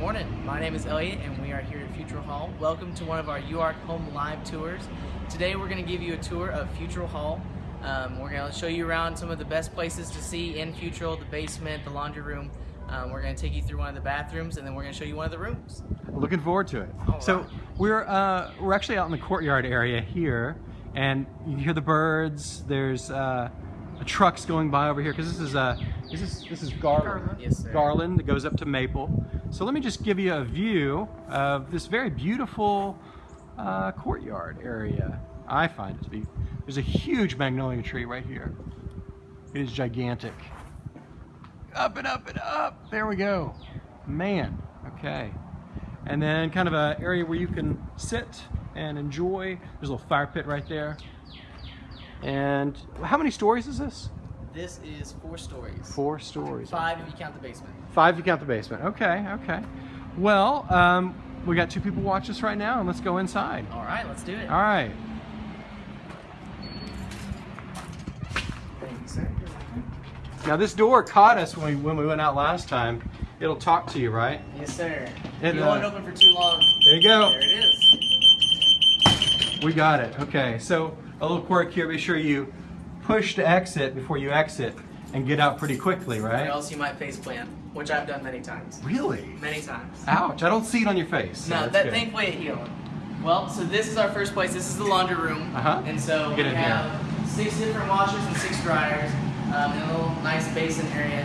morning. My name is Elliot and we are here at Futrall Hall. Welcome to one of our UARK Home Live tours. Today we're going to give you a tour of Futrall Hall. Um, we're going to show you around some of the best places to see in Futrall, the basement, the laundry room. Um, we're going to take you through one of the bathrooms and then we're going to show you one of the rooms. Looking forward to it. So we're uh, we're actually out in the courtyard area here, and you hear the birds. There's uh, trucks going by over here because this is uh, this is this is Garland. Garland. Yes, sir. Garland that goes up to Maple. So let me just give you a view of this very beautiful uh, courtyard area. I find it to be. There's a huge magnolia tree right here. It is gigantic. Up and up and up. There we go. Man. Okay. And then kind of an area where you can sit and enjoy. There's a little fire pit right there. And how many stories is this? This is four stories. Four stories. Five if you count the basement. Five if you count the basement. Okay, okay. Well, um, we got two people watch us right now, and let's go inside. All right, let's do it. All right. Thank you, sir. Now this door caught us when we, when we went out last time. It'll talk to you, right? Yes, sir. It, you don't want it uh, open for too long. There you go. There it is. We got it. Okay. So a little quirk here. Be sure you push to exit before you exit and get out pretty quickly, right? Or else you might face plant, which I've done many times. Really? Many times. Ouch! I don't see it on your face. so No, that good. thankfully it healed. Well, so this is our first place. This is the laundry room. Uh-huh. And so Get we have six different washers and six dryers, um, and a little nice basin area.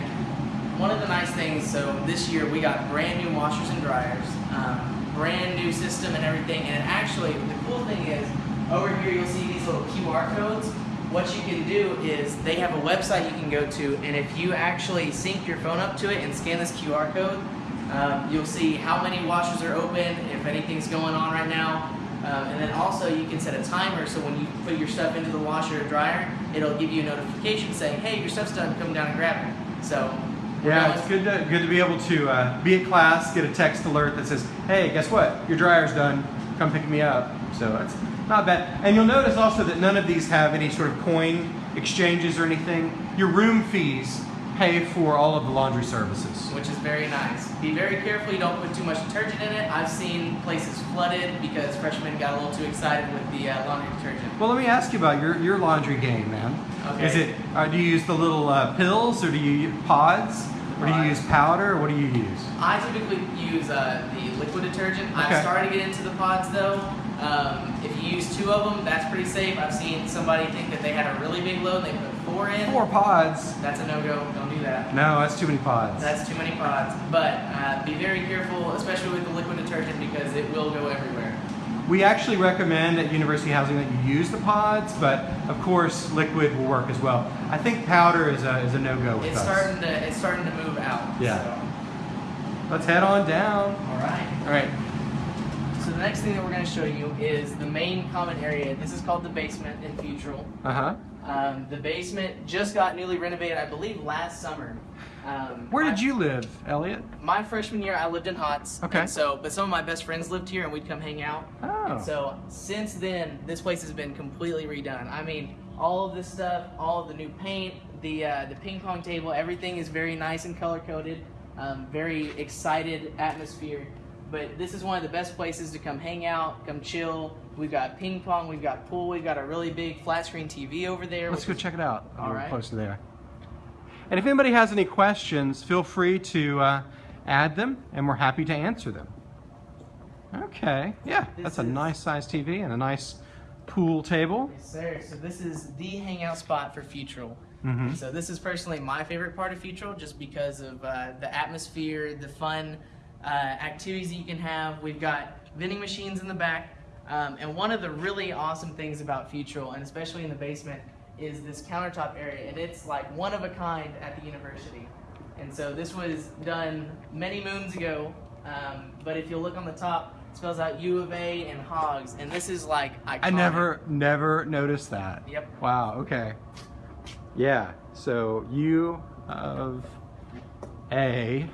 One of the nice things, so this year we got brand new washers and dryers, um, brand new system and everything. And actually, the cool thing is, over here you'll see these little QR codes. What you can do is they have a website you can go to, and if you actually sync your phone up to it and scan this QR code, um, you'll see how many washers are open, if anything's going on right now. Um, and then also you can set a timer so when you put your stuff into the washer or dryer, it'll give you a notification saying, hey, your stuff's done, come down and grab it. So, Yeah, it's good to good to be able to uh, be at class, get a text alert that says, "Hey, guess what? Your dryer's done. Come pick me up." So that's not bad. And you'll notice also that none of these have any sort of coin exchanges or anything. Your room fees pay for all of the laundry services. which is very nice. Be very careful you don't put too much detergent in it. I've seen places flooded because freshmen got a little too excited with the uh, laundry detergent. Well, let me ask you about your, your laundry game, man. Okay. Is it? Uh, do you use the little uh, pills, or do you use pods, or do you use powder, or what do you use? I typically use uh, the liquid detergent. Okay. I've started to get into the pods though. Um, if you use two of them, that's pretty safe. I've seen somebody think that they had a really big load and they put four in. Four pods. That's a no-go. Don't do that. No, that's too many pods. That's too many pods. But uh, be very careful, especially with the liquid detergent, because it will go everywhere. We actually recommend at University Housing that you use the pods, but of course liquid will work as well. I think powder is a, is a no-go with It's us. starting to it's starting to move out. Yeah. Let's head on down. All right. All right. So the next thing that we're going to show you is the main common area. This is called the basement in Futrall. Uh-huh. Um, the basement just got newly renovated, I believe, last summer. Um, Where I- did you live, Elliot? My freshman year, I lived in Hotz. Okay. so, but some of my best friends lived here, and we'd come hang out. Oh. And so since then, this place has been completely redone. I mean, all of this stuff, all of the new paint, the uh, the ping pong table, everything is very nice and color coded. Um, very excited atmosphere. But this is one of the best places to come hang out, come chill. We've got ping pong, we've got pool, we've got a really big flat screen TV over there. Let's go is- check it out. All close to there. And if anybody has any questions, feel free to uh, add them, and we're happy to answer them. Okay. Yeah, This that's a nice size TV and a nice pool table. Yes, sir. So this is the hangout spot for Futrall. Mm -hmm. So this is personally my favorite part of Futrall, just because of uh, the atmosphere, the fun uh, activities that you can have. We've got vending machines in the back, um, and one of the really awesome things about Futrall, and especially in the basement, is this countertop area, and it's like one of a kind at the university. And so this was done many moons ago, um, but if you look on the top, it spells out U of A and Hogs, and this is like iconic. I never, never noticed that. Yep. Wow. Okay. Yeah. So U of A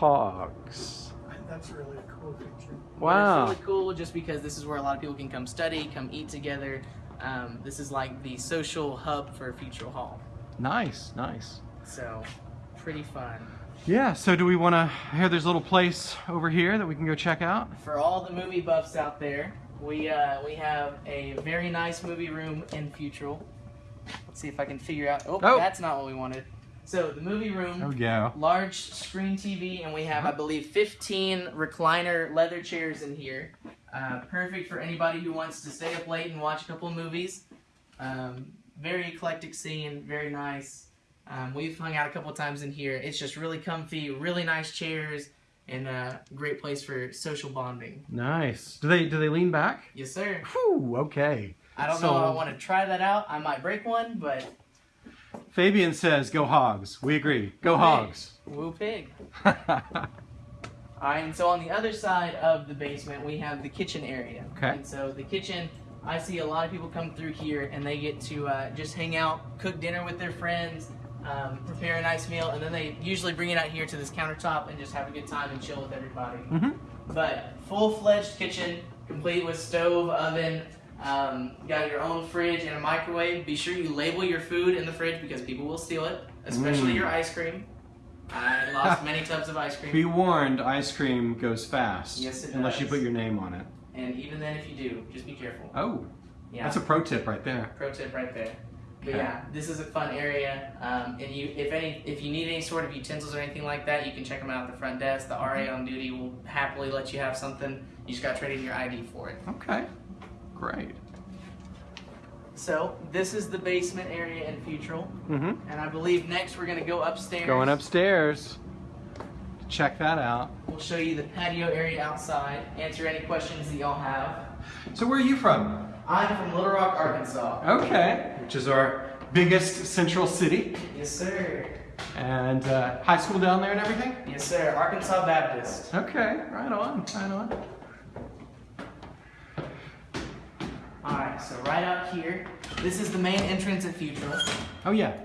hogs. That's really a cool picture. But Wow. It's really cool just because this is where a lot of people can come study, come eat together. Um, this is like the social hub for Futrall Hall. Nice. Nice. So, pretty fun. Yeah, so do we want to, here there's a little place over here that we can go check out? For all the movie buffs out there, we uh, we have a very nice movie room in Futrall. Let's see if I can figure out. Oh, Oh. that's not what we wanted. So the movie room. There we go. large screen TV, and we have, I believe, 15 recliner leather chairs in here. Uh, perfect for anybody who wants to stay up late and watch a couple of movies. Um, very eclectic scene, very nice. Um, we've hung out a couple times in here. It's just really comfy, really nice chairs, and a great place for social bonding. Nice. Do they do they lean back? Yes, sir. Whew, okay. I don't So- know if I want to try that out. I might break one, but Fabian says go hogs. We agree. Go hogs. woo pig. All right, and so on the other side of the basement, we have the kitchen area. Okay. And so the kitchen, I see a lot of people come through here and they get to uh, just hang out, cook dinner with their friends, um, prepare a nice meal, and then they usually bring it out here to this countertop and just have a good time and chill with everybody. hmm But full-fledged kitchen, complete with stove, oven, um, got your own fridge and a microwave. Be sure you label your food in the fridge because people will steal it, especially Mm. your ice cream. I lost many tubs of ice cream. Be warned, ice cream goes fast. Yes, it Unless you put your name on it. And even then, if you do, just be careful. Oh, Yeah, that's a pro tip right there. pro tip right there. But Okay. yeah, this is a fun area. Um, and you, if any, if you need any sort of utensils or anything like that, you can check them out at the front desk. The RA on duty will happily let you have something. You just got to trade in your ID for it. Okay. Great. So this is the basement area in Futrall, hmm and I believe next we're gonna go upstairs. Going upstairs. Check that out. We'll show you the patio area outside. Answer any questions that y'all have. So where are you from? I'm from Little Rock, Arkansas. Okay. Which is our biggest central city. Yes, sir. And uh, high school down there and everything? Yes, sir. Arkansas Baptist. Okay, right on, right on. All right. So right out here, this is the main entrance at Futrall. Oh yeah.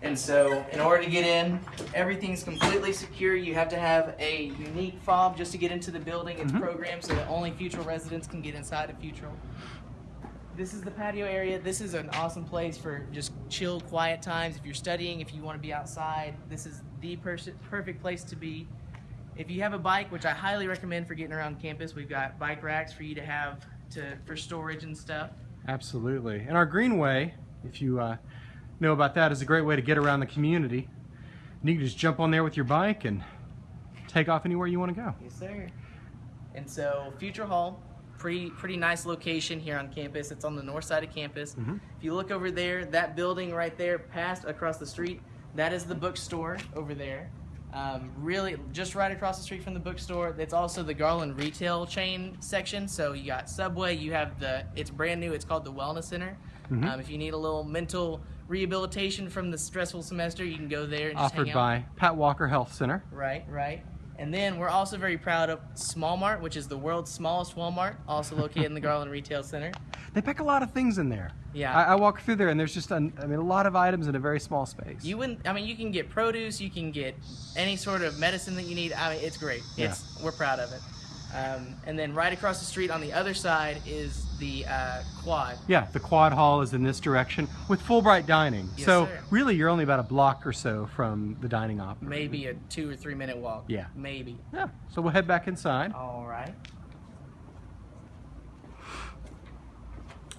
And so, in order to get in, everything's completely secure. You have to have a unique fob just to get into the building. It's Mhm. programmed so that only Futrall residents can get inside of Futrall. This is the patio area. This is an awesome place for just chill, quiet times. If you're studying, if you want to be outside, this is the perfect place to be. If you have a bike, which I highly recommend for getting around campus, we've got bike racks for you to have to for storage and stuff. Absolutely. And our greenway, if you uh, know about that, is a great way to get around the community. And you can just jump on there with your bike and take off anywhere you want to go. Yes, sir. And so, Futrall Hall, pretty pretty nice location here on campus. It's on the north side of campus. Mhm. If you look over there, that building right there, past across the street, that is the bookstore over there. Um, really, just right across the street from the bookstore. It's also the Garland retail chain section. So you got Subway. You have the. It's brand new. It's called the Wellness Center. Mhm. Um, if you need a little mental rehabilitation from the stressful semester, you can go there and Offered hang out. by Pat Walker Health Center. Right, right. And then we're also very proud of Small Mart, which is the world's smallest Walmart, also located in the Garland Retail Center. They pack a lot of things in there. Yeah. I, I walk through there and there's just, an, I mean, a lot of items in a very small space. You wouldn't. I mean, you can get produce, you can get any sort of medicine that you need. I mean, it's great. It's we're proud of it. Um, and then right across the street on the other side is the uh, quad. Yeah, the quad hall is in this direction with Fulbright dining. Yes, so sir. really, you're only about a block or so from the dining op. Maybe a two or three minute walk. Yeah. Maybe. Yeah. So we'll head back inside All right.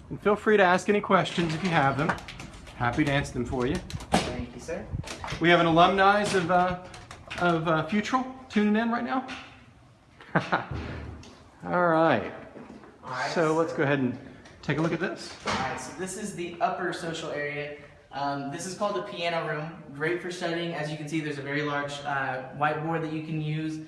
and feel free to ask any questions if you have them. Happy to answer them for you. Thank you, sir. We have an alumni of uh, of uh, Futrall tuning in right now. All right. All right. So let's go ahead and take a look at this. Alright, so this is the upper social area. Um, this is called the piano room. Great for studying. As you can see, there's a very large uh, whiteboard that you can use.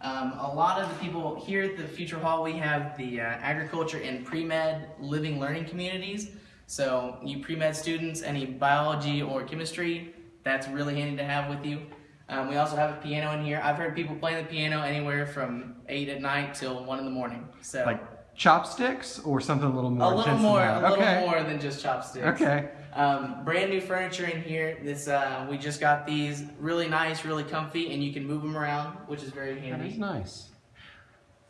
Um, a lot of the people here at the Futrall Hall, we have the uh, agriculture and pre-med living learning communities. So you pre-med students, any biology or chemistry, that's really handy to have with you. Um, we also have a piano in here. I've heard people playing the piano anywhere from 8 at night till 1 in the morning. So Like chopsticks or something a little more a little intense more, than a that. little okay. more than just chopsticks. Okay. Um, brand new furniture in here. This uh, we just got these really nice, really comfy, and you can move them around, which is very handy. is nice.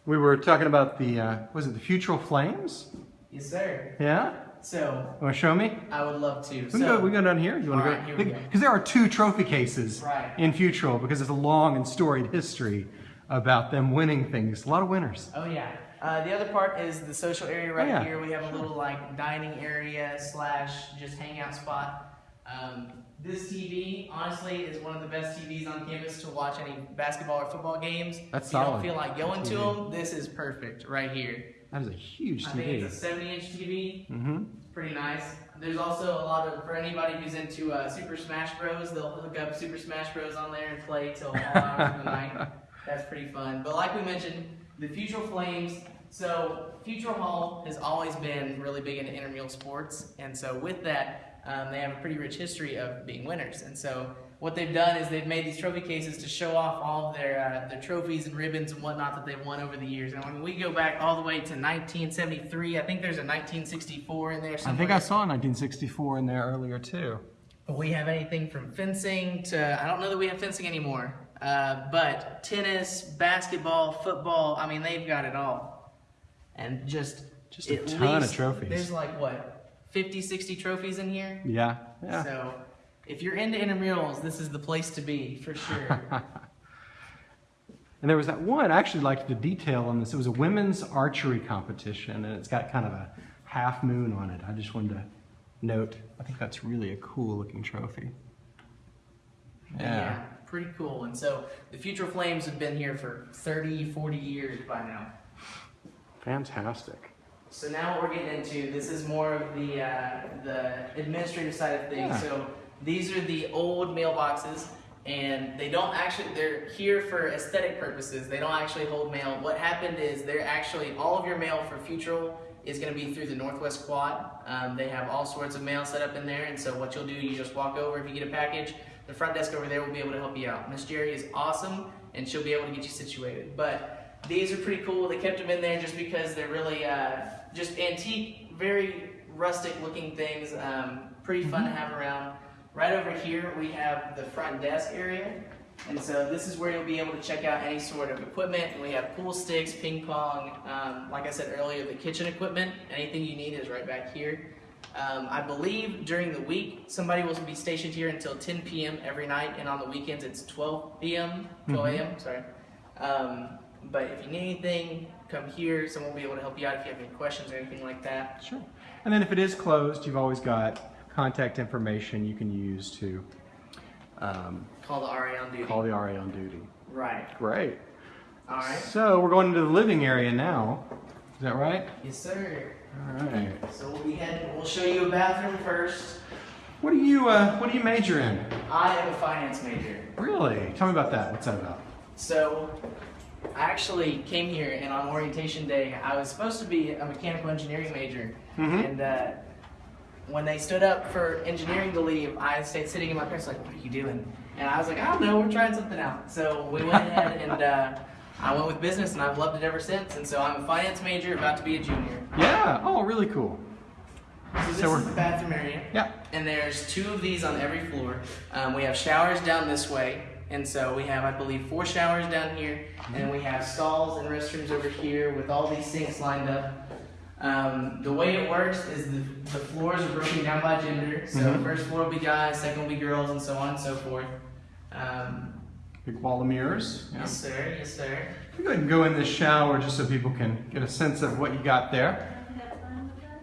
We were talking about the, uh, was it the Futrall Flames? Yes, sir. Yeah? So You Want to show me? I would love to. We so, go, we go down here. You want to right, here we go? Because there are two trophy cases Right. in Futrall because it's a long and storied history about them winning things. A lot of winners. Oh yeah. Uh, the other part is the social area right Oh, yeah. here. We have a little like dining area slash just hangout spot. Um, this TV, honestly, is one of the best TVs on campus to watch any basketball or football games. That's if you don't feel like going to them, this is perfect right here. That is a huge TV. I think it's a 70 inch TV. Mm-hmm. Pretty nice. There's also a lot of, for anybody who's into uh, Super Smash Bros, they'll hook up Super Smash Bros on there and play till all hours of the night. That's pretty fun. But like we mentioned, the Futrall Flames. So Futrall Hall has always been really big into intramural sports, and so with that, um, they have a pretty rich history of being winners. And so what they've done is they've made these trophy cases to show off all of their uh, their trophies and ribbons and whatnot that they've won over the years. And when we go back all the way to 1973, I think there's a 1964 in there I think I saw a 1964 in there earlier too. But we have anything from fencing to I don't know that we have fencing anymore. Uh, but tennis, basketball, football, I mean they've got it all. And just Just a ton of trophies. There's like what, 50, 60 trophies in here? Yeah. Yeah. So if you're into intramurals, this is the place to be for sure. And there was that one, I actually liked the detail on this. It was a women's archery competition, and it's got kind of a half moon on it. I just wanted to note, I think that's really a cool looking trophy. Yeah. pretty cool. And so the Futrall Flames have been here for 30, 40 years by now. Fantastic. So now what we're getting into, this is more of the uh, the administrative side of things. Yeah. So these are the old mailboxes, and they don't actually, they're here for aesthetic purposes. They don't actually hold mail. What happened is they're actually, all of your mail for Futrall is going to be through the Northwest Quad. Um, they have all sorts of mail set up in there, and so what you'll do, you just walk over. If you get a package, the front desk over there will be able to help you out. Miss Jerry is awesome, and she'll be able to get you situated. But these are pretty cool. They kept them in there just because they're really uh, just antique, very rustic looking things. Um, pretty fun to have around. Right over here, we have the front desk area. And so this is where you'll be able to check out any sort of equipment. And we have pool sticks, ping pong, um, like I said earlier, the kitchen equipment. Anything you need is right back here. Um, I believe during the week, somebody will be stationed here until 10 p.m. every night, and on the weekends it's 12 p.m., 12 a.m. Sorry. Um, but if you need anything, come here. Someone will be able to help you out if you have any questions or anything like that. Sure. And then if it is closed, you've always got contact information you can use to um, Call the RA on duty. call the RA on duty. Right. Great. All right. So we're going into the living area now. Is that right? Yes, sir. All right. So we'll be heading. We'll show you a bathroom first. What do you uh, What do you major in? I am a finance major. Really? Tell me about that. What's that about? So, I actually came here, and on orientation day, I was supposed to be a mechanical engineering major. Mhm. And uh, when they stood up for engineering to leave, I stayed sitting in my parents like, "What are you doing?" And I was like, "I don't know. We're trying something out." So we went ahead and uh, I went with business, and I've loved it ever since. And so I'm a finance major, about to be a junior. Yeah. Oh, really cool. So this So we're- is the bathroom area. Yeah. And there's two of these on every floor. Um, we have showers down this way. And so we have, I believe, four showers down here. And we have stalls and restrooms over here with all these sinks lined up. Um, the way it works is the, the floors are broken down by gender. So Mhm. first floor will be guys, second will be girls, and so on and so forth. Um, Big wall of mirrors. Yeah. Yes, sir. Yes, sir. We go ahead and go in the shower just so people can get a sense of what you got there.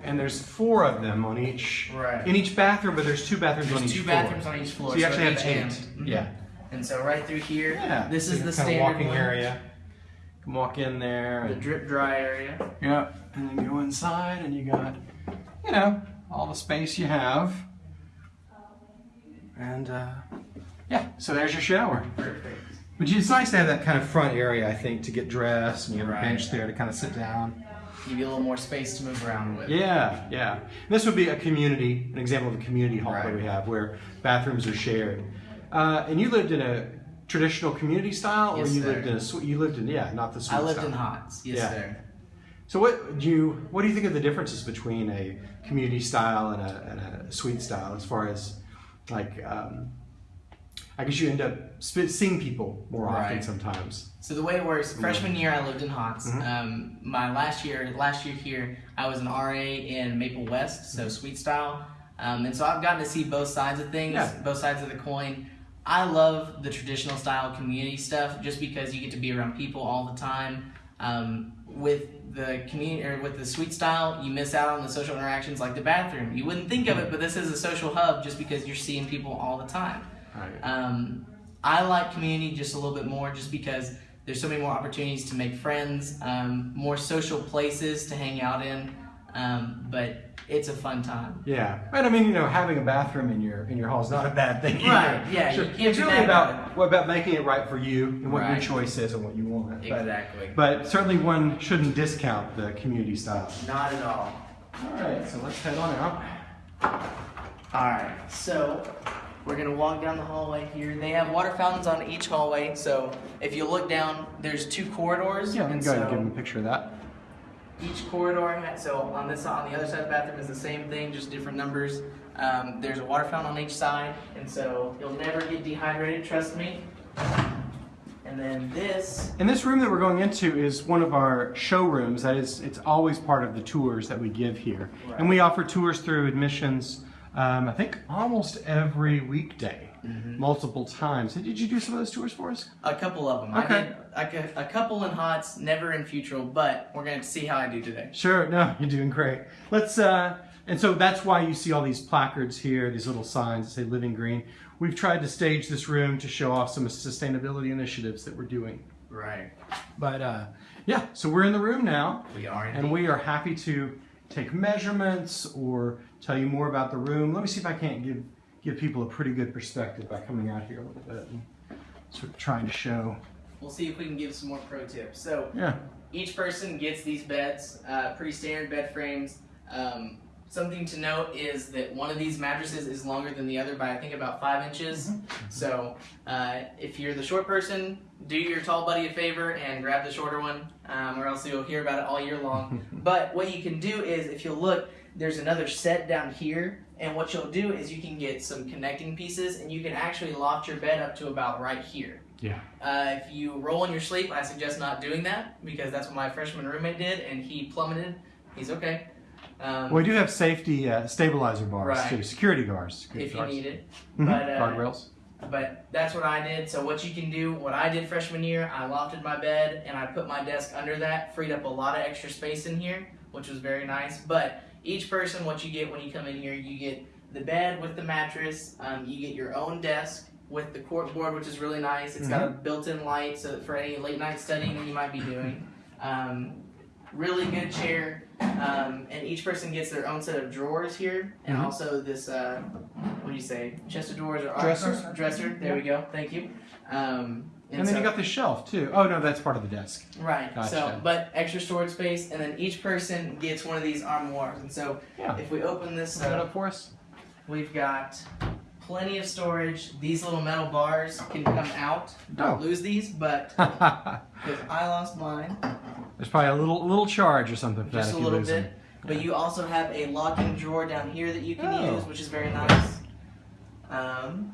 And there's four of them on each Right. in each bathroom, but there's two bathrooms on There's each two floor. bathrooms on each floor. So you actually at have each eight. end. Mhm. Yeah. And so right through here, Yeah. this So is the can kind of standard walking one. area. You can walk in there. The And, drip dry area. yeah. And then go inside, and you got, you know, all the space you have. And uh, yeah, so there's your shower. Perfect. But it's nice to have that kind of front area, I think, to get dressed, and you have a bench there to kind of sit down. Give you a little more space to move around with. Yeah, yeah. This would be a community, an example of a community hall that we have where bathrooms are shared. Uh, and you lived in a traditional community style, or you sir. lived in a suite? You lived in yeah, not the suite I lived style. in Hotz. Yes, Yeah. sir. So what do you what do you think of the differences between a community style and a, and a suite style as far as like um, I guess you end up seeing people more often Right. sometimes. So the way it works, freshman year I lived in Hotz. Mhm. Um, my last year, last year here, I was an RA in Maple West, Mm-hmm. so Suite Style, um, and so I've gotten to see both sides of things, Yeah. both sides of the coin. I love the traditional style community stuff just because you get to be around people all the time. Um, with the community or with the suite Style, you miss out on the social interactions like the bathroom. You wouldn't think of it, but this is a social hub just because you're seeing people all the time. Right. Um, I like community just a little bit more just because there's so many more opportunities to make friends, um, more social places to hang out in. Um, but it's a fun time. Yeah, and I mean, you know, having a bathroom in your in your hall is not a bad thing. either. Right, yeah, you Sure. It's really about what about making it right for you and what your choice is and what you want. But- Exactly. But certainly one shouldn't discount the community style. Not at all. All right, so let's head on out. All right, so we're gonna walk down the hallway here. They have water fountains on each hallway, so if you look down, there's two corridors. Yeah, let me and go ahead and so- give them a picture of that. Each corridor, ha- so on this on the other side of the bathroom is the same thing, just different numbers. Um, there's a water fountain on each side, and so you'll never get dehydrated. Trust me. And then this, And this room that we're going into is one of our showrooms. That is, it's always part of the tours that we give here. Right. And we offer tours through admissions, um, I think almost every weekday, Mm-hmm. multiple times. Did you do some of those tours for us? a couple of them. Okay. I did I cou- a couple in Hotz, never in Futrall, but we're gonna see how I do today. Sure, no, you're doing great. Let's, uh, and so that's why you see all these placards here, these little signs that say Living Green. We've tried to stage this room to show off some sustainability initiatives that we're doing. Right. But uh, yeah, so we're in the room now. We are. And we are happy to take measurements or tell you more about the room. Let me see if I can't give give people a pretty good perspective by coming out here a little bit and sort of trying to show. We'll see if we can give some more pro tips. So Yeah. each person gets these beds, uh, pretty standard bed frames. Um, something to note is that one of these mattresses is longer than the other by I think about five inches. So uh, if you're the short person, do your tall buddy a favor and grab the shorter one, um, or else you'll hear about it all year long. but what you can do is, if you'll look, there's another set down here. And what you'll do is you can get some connecting pieces and you can actually loft your bed up to about right here. Yeah. Uh, if you roll in your sleep, I suggest not doing that because that's what my freshman roommate did, and he plummeted. He's okay. Um, Well, we do have safety uh, stabilizer bars Right. too, security guards. Security if you guards. need it. Mhm, but, uh, Guardrails. But that's what I did. So what you can do, what I did freshman year, I lofted my bed and I put my desk under that, freed up a lot of extra space in here, which was very nice. But each person, what you get when you come in here, you get the bed with the mattress. Um, you get your own desk with the court board, which is really nice. It's got a built-in light, so for any late night studying you might be doing. Um, really good chair, um, and each person gets their own set of drawers here, and Mhm. also this. Uh, what do you say? Chest of drawers or Dresser. Dresser. There we go. Thank you. Um, And, then so- you got the shelf too. Oh no, that's part of the desk. right. So, but extra storage space, and then each person gets one of these armoires. And so, Yeah. if we open this up, up for us. we've got plenty of storage. These little metal bars can come out. Don't Oh. lose these, but because I lost mine. There's probably a little little charge or something for just that a little bit. them. But you also have a locking drawer down here that you can Oh. use, which is very nice. Um,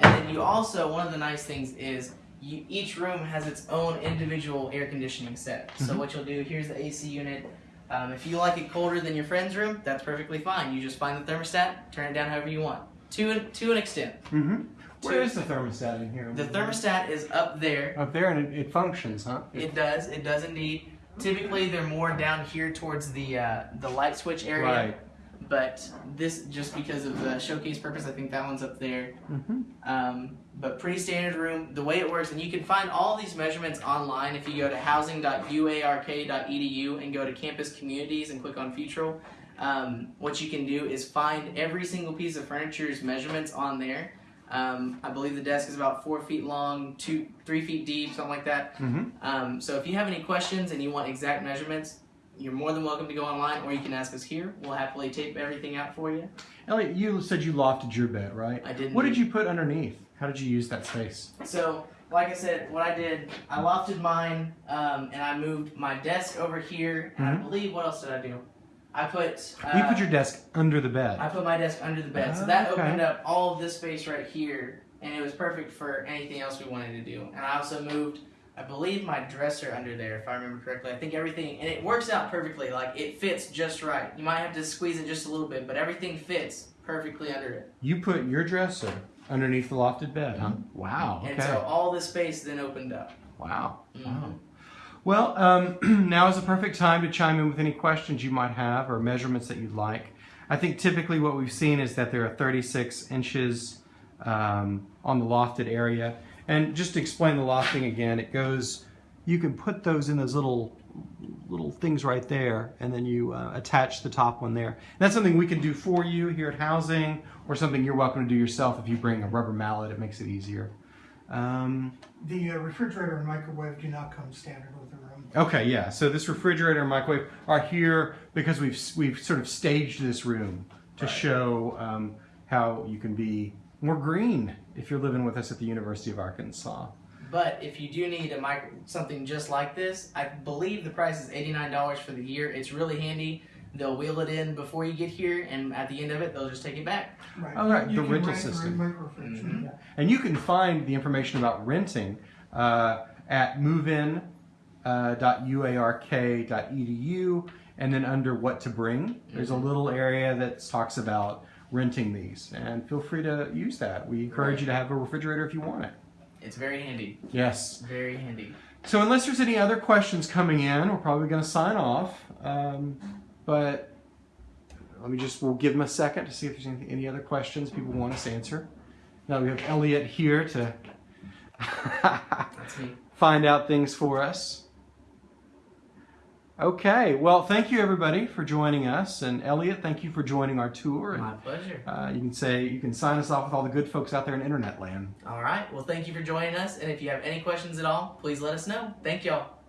and then you also one of the nice things is you, each room has its own individual air conditioning set. So Mhm. what you'll do here's the AC unit. Um, if you like it colder than your friend's room, that's perfectly fine. You just find the thermostat, turn it down however you want. To an, to an extent. Mm-hmm. Where Two- is the thermostat in here? The thermostat is up there. Up there, and it, it functions, huh? It does. It does indeed. Typically, they're more down here towards the uh, the light switch area. Right. But this, just because of the showcase purpose, I think that one's up there. Mm-hmm. Um, but pretty standard room. The way it works, and you can find all these measurements online if you go to housing.uark.edu and go to campus communities and click on Futrall. Um, what you can do is find every single piece of furniture's measurements on there. Um, I believe the desk is about four feet long, two, three feet deep, something like that. Mm-hmm. Um, so if you have any questions and you want exact measurements, you're more than welcome to go online, or you can ask us here. We'll happily tape everything out for you. Elliot, you said you lofted your bed, right? I did. What did you put underneath? How did you use that space? So, like I said, what I did, I lofted mine, um, and I moved my desk over here. And I Mhm. believe what else did I do? I put. Uh, you put your desk under the bed. I put my desk under the bed, so Ah, that okay. opened up all of this space right here and it was perfect for anything else we wanted to do. And I also moved, I believe, my dresser under there, if I remember correctly. I think everything, and it works out perfectly. Like it fits just right. You might have to squeeze it just a little bit, but everything fits perfectly under it. You put your dresser underneath the lofted bed, huh? Wow. And so all the space then opened up. Wow. Mhm. Wow. Well, um, now is the perfect time to chime in with any questions you might have or measurements that you'd like. I think typically what we've seen is that there are 36 inches um, on the lofted area. And just to explain the lofting again, it goes, you can put those in those little little things right there and then you uh, attach the top one there. That's something we can do for you here at housing or something you're welcome to do yourself if you bring a rubber mallet, it makes it easier. Um, The uh, refrigerator and microwave do not come standard with the room. Okay, yeah. So this refrigerator and microwave are here because we've we've sort of staged this room to Right. show um, how you can be more green if you're living with us at the University of Arkansas. But if you do need a micro, something just like this, I believe the price is eighty nine dollars for the year. It's really handy. They'll wheel it in before you get here, and at the end of it, they'll just take it back. Right. Oh, right, You the rental rent system. Your microfridge. Mhm. Yeah. And you can find the information about renting uh, at movein.uark.edu, and then under what to bring, there's a little area that talks about renting these. And feel free to use that. We encourage you to have a refrigerator if you want it. It's very handy. Yes. Very handy. So unless there's any other questions coming in, we're probably going to sign off. Um, but let me just, we'll give them a second to see if there's any, any other questions people want us to answer. Now we have Elliot here to That's me. find out things for us. Okay, well, thank you everybody for joining us. And Elliot, thank you for joining our tour. And My pleasure. uh, you can say, you can sign us off with all the good folks out there in internet land. All right. Well, thank you for joining us. And if you have any questions at all, please let us know. Thank y'all.